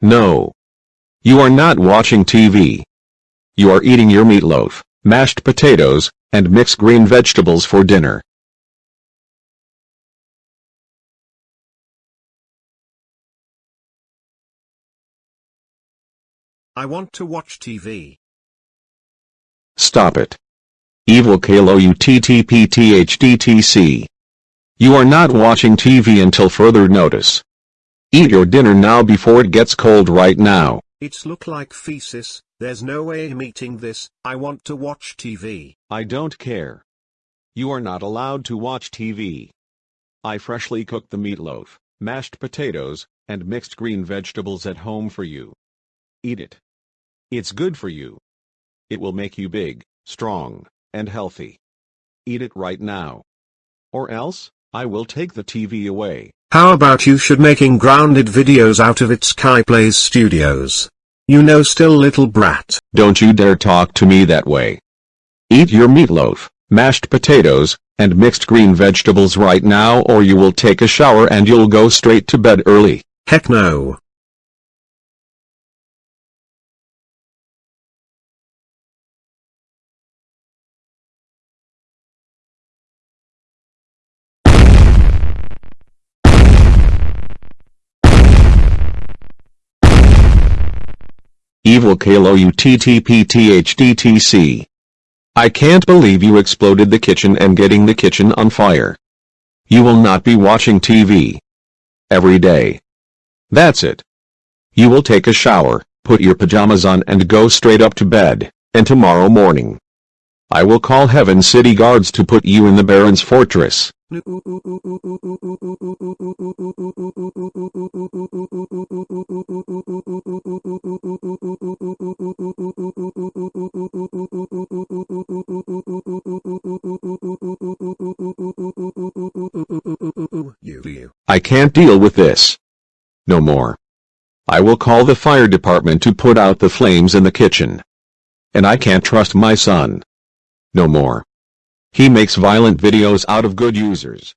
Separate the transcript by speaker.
Speaker 1: No. You are not watching TV. You are eating your meatloaf, mashed potatoes, and mixed green vegetables for dinner.
Speaker 2: I want to watch TV.
Speaker 1: Stop it. Evil Kalo UTTPTHDTC. You are not watching TV until further notice. Eat your dinner now before it gets cold right now.
Speaker 2: It's look like feces, there's no way I'm eating this, I want to watch TV.
Speaker 1: I don't care. You are not allowed to watch TV. I freshly cooked the meatloaf, mashed potatoes, and mixed green vegetables at home for you. Eat it. It's good for you. It will make you big, strong, and healthy. Eat it right now. Or else, I will take the TV away.
Speaker 2: How about you should making grounded videos out of its Sky Plays Studios? You know still little brat.
Speaker 1: Don't you dare talk to me that way. Eat your meatloaf, mashed potatoes, and mixed green vegetables right now or you will take a shower and you'll go straight to bed early.
Speaker 2: Heck no.
Speaker 1: Evil I can't believe you exploded the kitchen and getting the kitchen on fire. You will not be watching TV. Every day. That's it. You will take a shower, put your pajamas on and go straight up to bed, and tomorrow morning. I will call Heaven City Guards to put you in the Baron's Fortress. I can't deal with this. No more. I will call the fire department to put out the flames in the kitchen. And I can't trust my son. No more. He makes violent videos out of good users.